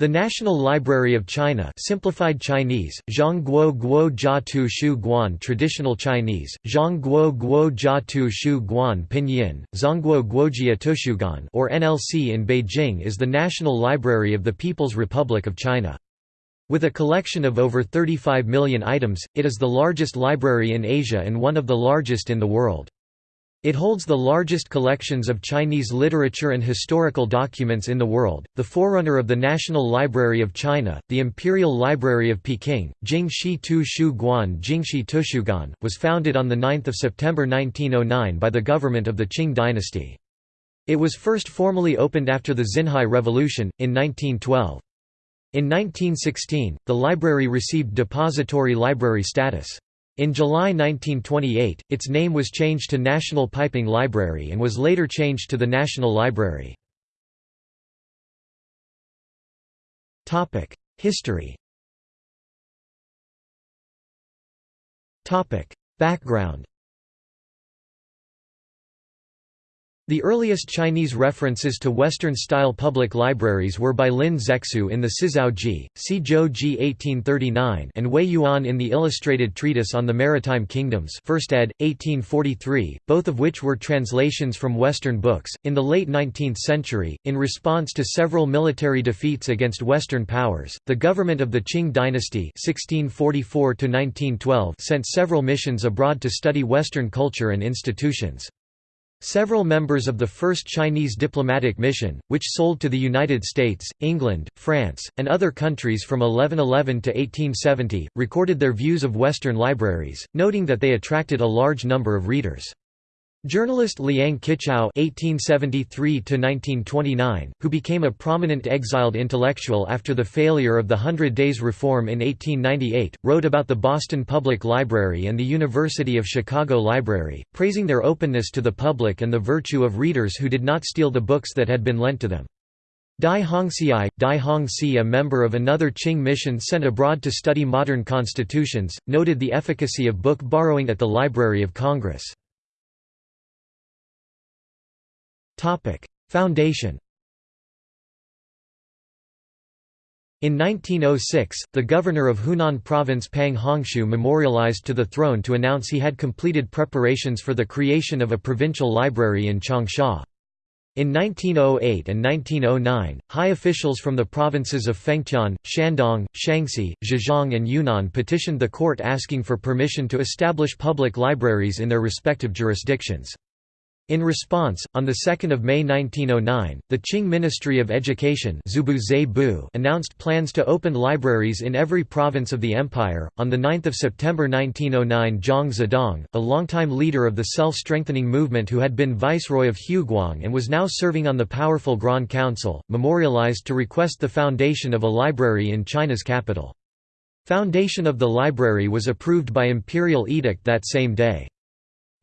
The National Library of China simplified Chinese, Zhongguo Guo Jia Tu Shu Guan Traditional Chinese, Zhongguo Guo Jia Tu Shu Guan Pinyin, Zhongguo Guojia Tushuguan or NLC in Beijing is the National Library of the People's Republic of China. With a collection of over 35 million items, it is the largest library in Asia and one of the largest in the world. It holds the largest collections of Chinese literature and historical documents in the world. The forerunner of the National Library of China, the Imperial Library of Peking, Jingxi Tu Shu Guan Jingxi Tushuguan, was founded on 9 September 1909 by the government of the Qing dynasty. It was first formally opened after the Xinhai Revolution, in 1912. In 1916, the library received depository library status. In July 1928, its name was changed to National Peiping Library and was later changed to the National Library. History Background The earliest Chinese references to Western-style public libraries were by Lin Zexu in the Sizhao Ji, Zhou Ji 1839 and Wei Yuan in the Illustrated Treatise on the Maritime Kingdoms 1st ed., 1843, both of which were translations from Western books. In the late 19th century, in response to several military defeats against Western powers, the government of the Qing dynasty 1644 sent several missions abroad to study Western culture and institutions. Several members of the first Chinese diplomatic mission, which sold to the United States, England, France, and other countries from 1111 to 1870, recorded their views of Western libraries, noting that they attracted a large number of readers. Journalist Liang Qichao (1873–1929), who became a prominent exiled intellectual after the failure of the Hundred Days Reform in 1898, wrote about the Boston Public Library and the University of Chicago Library, praising their openness to the public and the virtue of readers who did not steal the books that had been lent to them. Dai Hongxi, Dai Hongxi a member of another Qing mission sent abroad to study modern constitutions, noted the efficacy of book borrowing at the Library of Congress. Foundation In 1906, the governor of Hunan province Pang Hongshu memorialized to the throne to announce he had completed preparations for the creation of a provincial library in Changsha. In 1908 and 1909, high officials from the provinces of Fengtian, Shandong, Shaanxi, Zhejiang and Yunnan petitioned the court asking for permission to establish public libraries in their respective jurisdictions. In response, on 2 May 1909, the Qing Ministry of Education announced plans to open libraries in every province of the empire. On 9 September 1909 Zhang Zhidong, a longtime leader of the self-strengthening movement who had been viceroy of Huguang and was now serving on the powerful Grand Council, memorialized to request the foundation of a library in China's capital. Foundation of the library was approved by imperial edict that same day.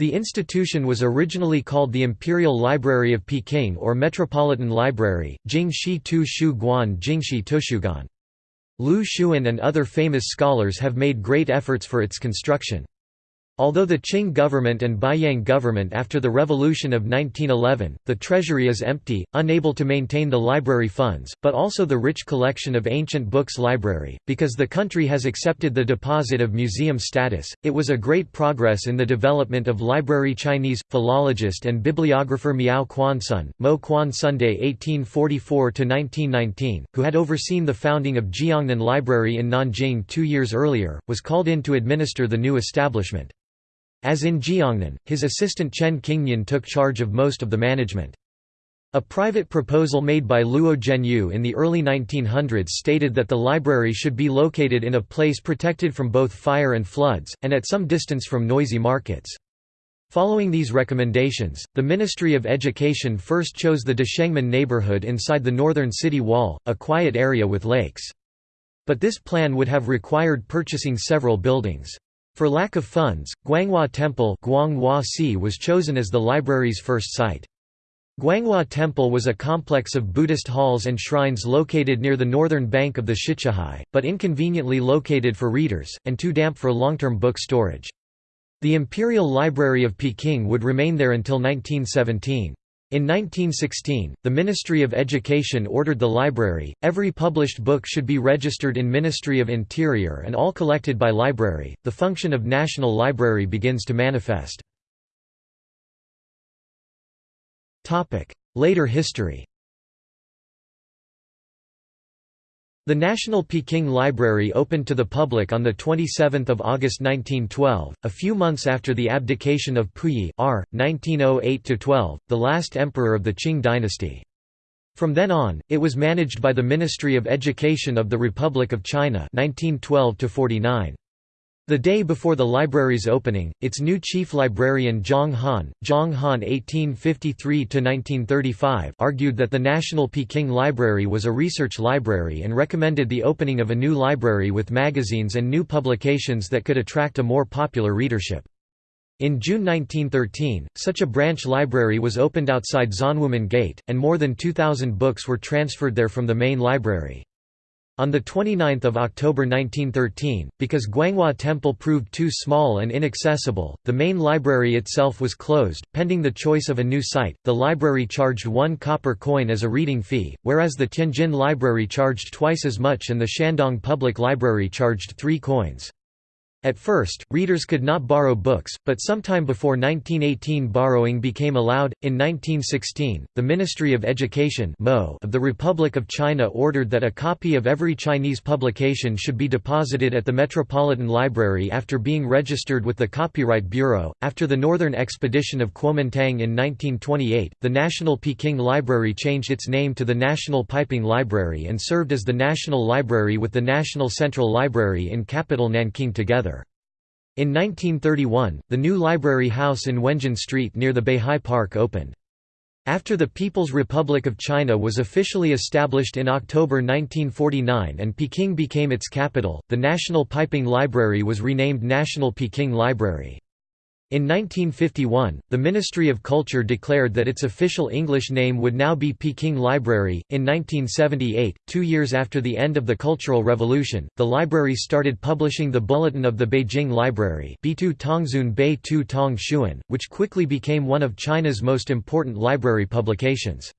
The institution was originally called the Imperial Library of Peking or Metropolitan Library, Jingxi Tu Shu Guan Jingxi Tushuguan. Lu Xun and other famous scholars have made great efforts for its construction. Although the Qing government and Beiyang government after the revolution of 1911, the treasury is empty, unable to maintain the library funds, but also the rich collection of ancient books library, because the country has accepted the deposit of museum status. It was a great progress in the development of library Chinese philologist and bibliographer Miao Quansun, Mo Quan Sunday 1844–1919, who had overseen the founding of Jiangnan Library in Nanjing two years earlier, was called in to administer the new establishment. As in Jiangnan, his assistant Chen Qingnian took charge of most of the management. A private proposal made by Luo Zhenyu in the early 1900s stated that the library should be located in a place protected from both fire and floods, and at some distance from noisy markets. Following these recommendations, the Ministry of Education first chose the Deshengmen neighborhood inside the northern city wall, a quiet area with lakes. But this plan would have required purchasing several buildings. For lack of funds, Guanghua Temple was chosen as the library's first site. Guanghua Temple was a complex of Buddhist halls and shrines located near the northern bank of the Shichahai, but inconveniently located for readers, and too damp for long-term book storage. The Imperial Library of Peking would remain there until 1917. In 1916, the Ministry of Education ordered the library, every published book should be registered in Ministry of Interior and all collected by library, the function of National Library begins to manifest. Later history The National Peking Library opened to the public on 27 August 1912, a few months after the abdication of Puyi r. 1908–12, the last emperor of the Qing dynasty. From then on, it was managed by the Ministry of Education of the Republic of China 1912 -49. The day before the library's opening, its new chief librarian Zhang Han, Zhang Han 1853–1935 argued that the National Peking Library was a research library and recommended the opening of a new library with magazines and new publications that could attract a more popular readership. In June 1913, such a branch library was opened outside Zanwumen Gate, and more than 2,000 books were transferred there from the main library. On 29 October 1913, because Guanghua Temple proved too small and inaccessible, the main library itself was closed. Pending the choice of a new site, the library charged one copper coin as a reading fee, whereas the Tianjin Library charged twice as much and the Shandong Public Library charged three coins. At first, readers could not borrow books, but sometime before 1918 borrowing became allowed. In 1916, the Ministry of Education of the Republic of China ordered that a copy of every Chinese publication should be deposited at the Metropolitan Library after being registered with the Copyright Bureau. After the Northern Expedition of Kuomintang in 1928, the National Peking Library changed its name to the National Peiping Library and served as the National Library with the National Central Library in capital Nanking together. In 1931, the new library house in Wenjin Street near the Beihai Park opened. After the People's Republic of China was officially established in October 1949 and Peking became its capital, the National Peiping Library was renamed National Peking Library. In 1951, the Ministry of Culture declared that its official English name would now be Peking Library. In 1978, two years after the end of the Cultural Revolution, the library started publishing the Bulletin of the Beijing Library, which quickly became one of China's most important library publications.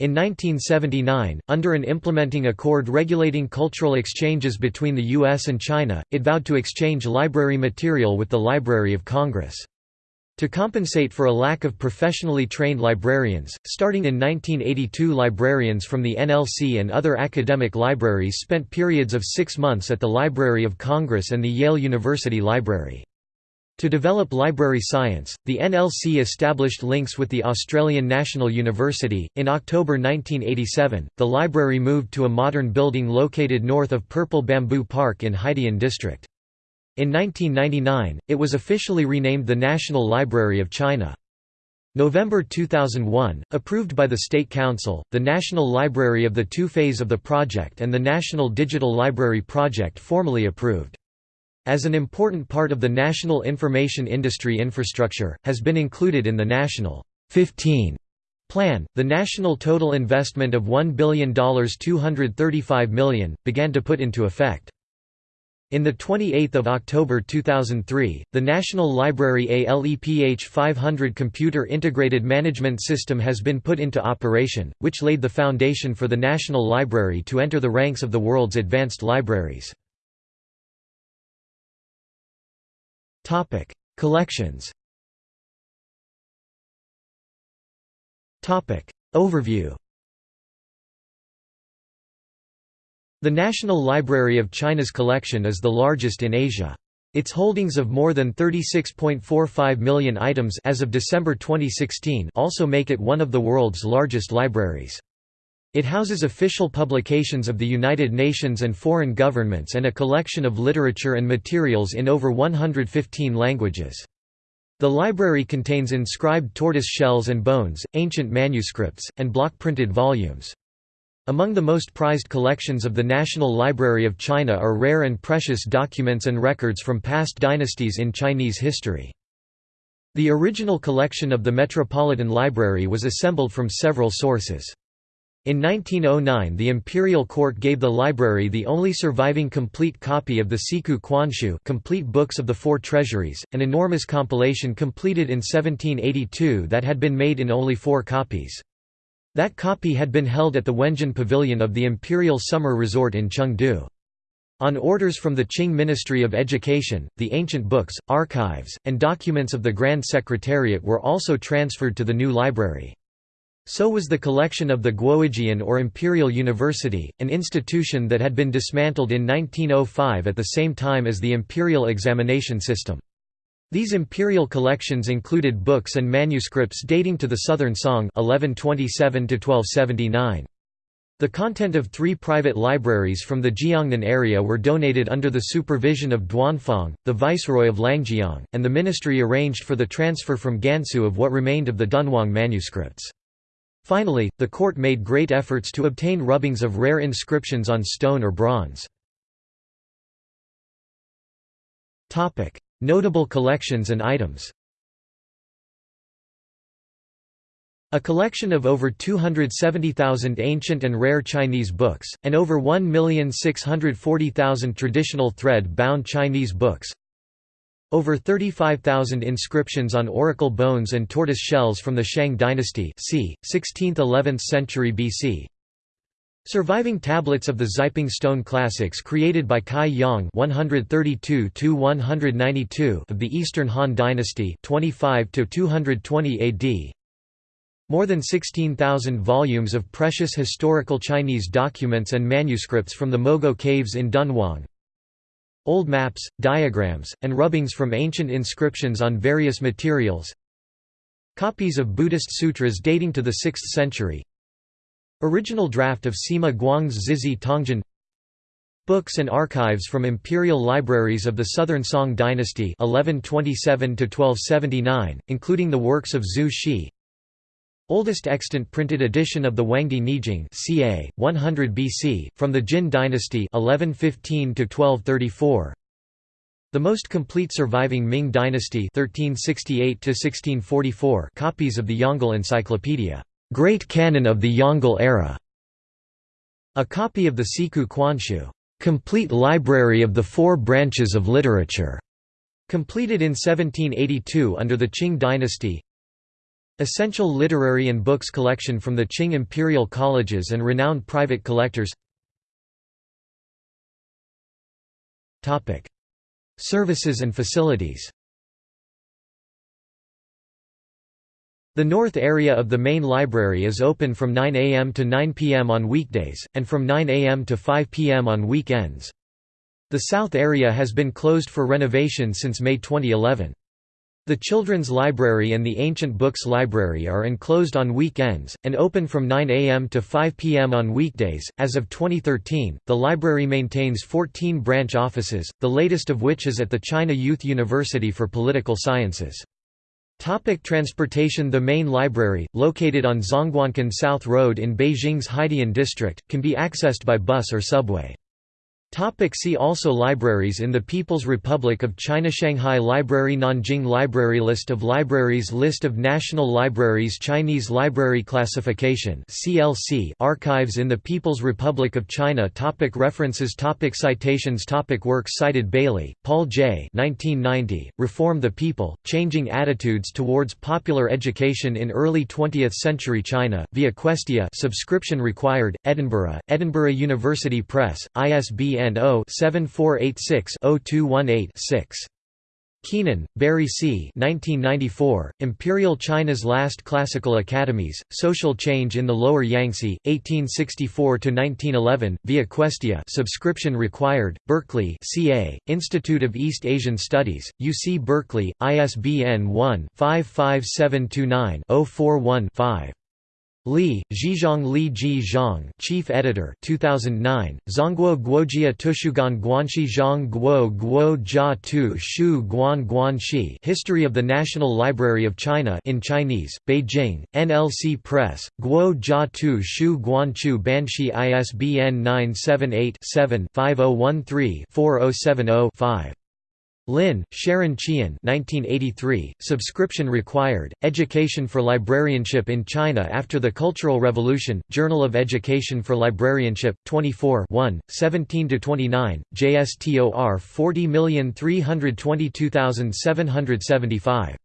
In 1979, under an implementing accord regulating cultural exchanges between the U.S. and China, it vowed to exchange library material with the Library of Congress. To compensate for a lack of professionally trained librarians, starting in 1982 librarians from the NLC and other academic libraries spent periods of six months at the Library of Congress and the Yale University Library. To develop library science, the NLC established links with the Australian National University. In October 1987, the library moved to a modern building located north of Purple Bamboo Park in Haidian District. In 1999, it was officially renamed the National Library of China. November 2001, approved by the State Council, the National Library of the two-phase of the project and the National Digital Library Project formally approved. As an important part of the national information industry infrastructure, has been included in the National 15 plan, the national total investment of $1 billion $235 million, began to put into effect. In 28 October 2003, the National Library ALEPH 500 computer integrated management system has been put into operation, which laid the foundation for the National Library to enter the ranks of the world's advanced libraries. Topic: Collections. Topic: Overview. The National Library of China's collection is the largest in Asia. Its holdings of more than 36.45 million items as of December 2016 also make it one of the world's largest libraries. It houses official publications of the United Nations and foreign governments and a collection of literature and materials in over 115 languages. The library contains inscribed tortoise shells and bones, ancient manuscripts, and block-printed volumes. Among the most prized collections of the National Library of China are rare and precious documents and records from past dynasties in Chinese history. The original collection of the Metropolitan Library was assembled from several sources. In 1909 the imperial court gave the library the only surviving complete copy of the Siku Quanshu complete books of the four treasuries, an enormous compilation completed in 1782 that had been made in only four copies. That copy had been held at the Wenjin Pavilion of the Imperial Summer Resort in Chengde. On orders from the Qing Ministry of Education, the ancient books, archives, and documents of the Grand Secretariat were also transferred to the new library. So was the collection of the Guojian or Imperial University, an institution that had been dismantled in 1905 at the same time as the imperial examination system. These imperial collections included books and manuscripts dating to the Southern Song 1127 -1279. The content of three private libraries from the Jiangnan area were donated under the supervision of Duanfang, the viceroy of Liangjiang, and the ministry arranged for the transfer from Gansu of what remained of the Dunhuang manuscripts. Finally, the court made great efforts to obtain rubbings of rare inscriptions on stone or bronze. Notable collections and items A collection of over 270,000 ancient and rare Chinese books, and over 1,640,000 traditional thread-bound Chinese books over 35,000 inscriptions on oracle bones and tortoise shells from the Shang dynasty c. 16th–11th century BC. Surviving tablets of the Xiping stone classics created by Cai Yong 132–192 of the Eastern Han dynasty 25–220 AD. More than 16,000 volumes of precious historical Chinese documents and manuscripts from the Mogao caves in Dunhuang, Old maps, diagrams, and rubbings from ancient inscriptions on various materials. Copies of Buddhist sutras dating to the 6th century. Original draft of Sima Guang's Zizhi Tongjian Books and archives from imperial libraries of the Southern Song dynasty 1127 including the works of Zhu Xi Oldest extant printed edition of the Huangdi Neijing ca. 100 BC, from the Jin dynasty 1115 -1234. The most complete surviving Ming dynasty 1368 copies of the Yongle Encyclopedia, Great Canon of the Yongle Era, a copy of the Siku Quanshu, Complete Library of the Four Branches of Literature, completed in 1782 under the Qing dynasty Essential literary and books collection from the Qing imperial colleges and renowned private collectors Services and facilities The north area of the main library is open from 9 am to 9 pm on weekdays, and from 9 am to 5 pm on weekends. The south area has been closed for renovation since May 2011. The Children's Library and the Ancient Books Library are enclosed on weekends, and open from 9 a.m. to 5 p.m. on weekdays. As of 2013, the library maintains 14 branch offices, the latest of which is at the China Youth University for Political Sciences. Topic transportation The main library, located on Zhongguancun South Road in Beijing's Haidian district, can be accessed by bus or subway. Topic see also Libraries in the People's Republic of China Shanghai Library Nanjing Library List of libraries List of national libraries Chinese Library Classification CLC Archives in the People's Republic of China topic References topic Citations topic Works cited Bailey, Paul J. 1990, Reform the People, Changing Attitudes Towards Popular Education in Early 20th Century China, via Questia subscription required, Edinburgh, Edinburgh University Press, ISBN ISBN 0-7486-0218-6. Keenan, Barry C. 1994, Imperial China's Last Classical Academies, Social Change in the Lower Yangtze, 1864–1911, via Questia subscription required, Berkeley CA, Institute of East Asian Studies, UC Berkeley, ISBN 1-55729-041-5. Li, Zhizhong Li Ji Zhang Chief Editor 2009, Zhongguo Guojia Tushuguan Guanxi Zhang Guo Guo Jia Tu Shu Guan Guanxi History of the National Library of China in Chinese, Beijing, NLC Press, Guo Jia Tu Shu Guanchu Banshi ISBN 978 7 5013 4070 5. Lin, Sharon Qian 1983, subscription required, Education for Librarianship in China After the Cultural Revolution, Journal of Education for Librarianship, 24 17–29, JSTOR 40322775.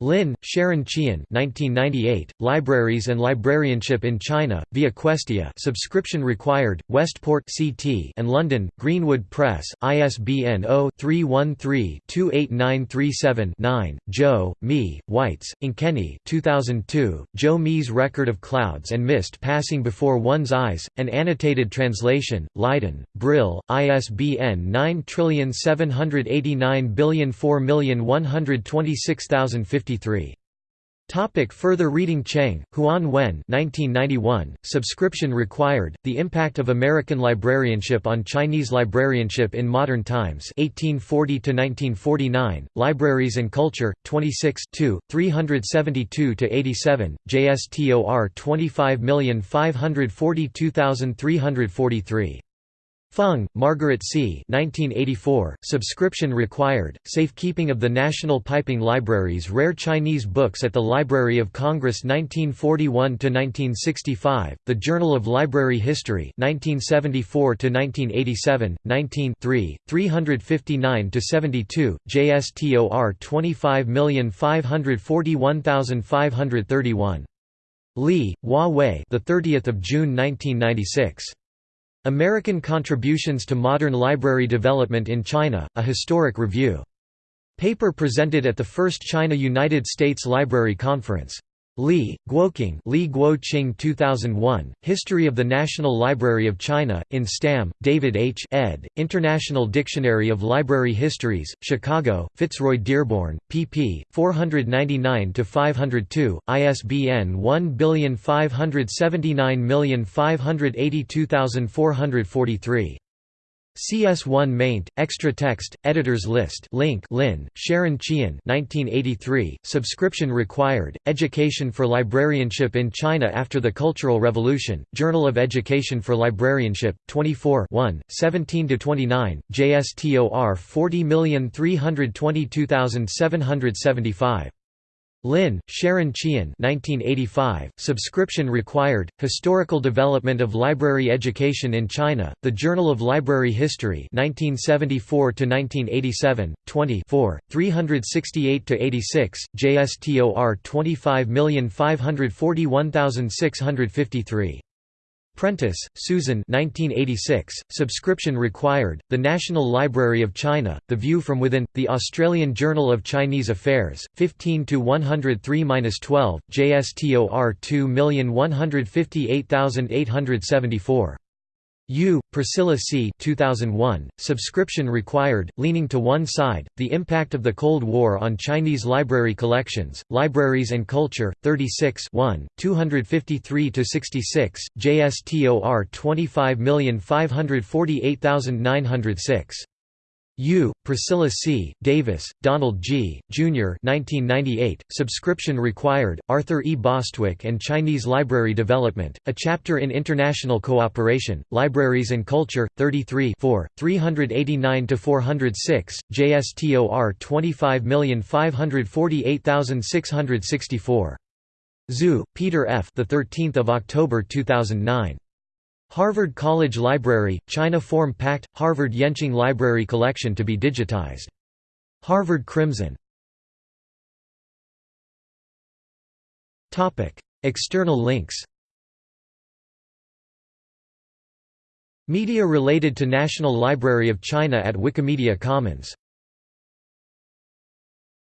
Lin, Sharon Qian 1998, Libraries and Librarianship in China, via Questia subscription required, Westport CT and London, Greenwood Press, ISBN 0-313-28937-9, Joe, Mi, Weitz, Ankeney 2002, Zhou Mi's Record of Clouds and Mist Passing Before One's Eyes, an annotated translation, Leiden, Brill, ISBN 9789004126050 53. Topic further reading Cheng, Huan Wen 1991, Subscription Required, The Impact of American Librarianship on Chinese Librarianship in Modern Times 1840–1949, Libraries and Culture, 26 372–87, JSTOR 25542343. Fung, Margaret C. 1984, subscription required, safekeeping of the National Peiping Library's rare Chinese books at the Library of Congress 1941–1965, The Journal of Library History 1974–1987, 19 359–72, JSTOR 25541531. Lee, Hua Wei the 30th of June 1996. American Contributions to Modern Library Development in China, A Historic Review. Paper presented at the first China-United States Library Conference. Li, Guoqing Li Guoqing 2001, History of the National Library of China, in Stam, David H. ed., International Dictionary of Library Histories, Chicago, Fitzroy Dearborn, pp. 499–502, ISBN 1579582443. CS1 maint, extra text, editors list link Lin, Sharon Qian 1983, subscription required, Education for Librarianship in China After the Cultural Revolution, Journal of Education for Librarianship, 24 17–29, JSTOR 40322775. Lin, Sharon Qian 1985, Subscription Required, Historical Development of Library Education in China, The Journal of Library History 1974–1987, 20 368–86, JSTOR 25541653. Prentice, Susan 1986, Subscription Required, The National Library of China, The View from Within, The Australian Journal of Chinese Affairs, 15–103–12, JSTOR 2158874. Yu, Priscilla C. 2001, Subscription Required, Leaning to One Side, The Impact of the Cold War on Chinese Library Collections, Libraries and Culture, 36 253–66, JSTOR 25548906. Yu, Priscilla C., Davis, Donald G., Jr. 1998, Subscription Required, Arthur E. Bostwick and Chinese Library Development, A Chapter in International Cooperation, Libraries and Culture, 33 389–406, JSTOR 25548664. Zhu, Peter F. The 13th of October 2009. Harvard College Library, China Form Pact, Harvard Yenching Library Collection to be digitized. Harvard Crimson. External links. Media related to National Library of China at Wikimedia Commons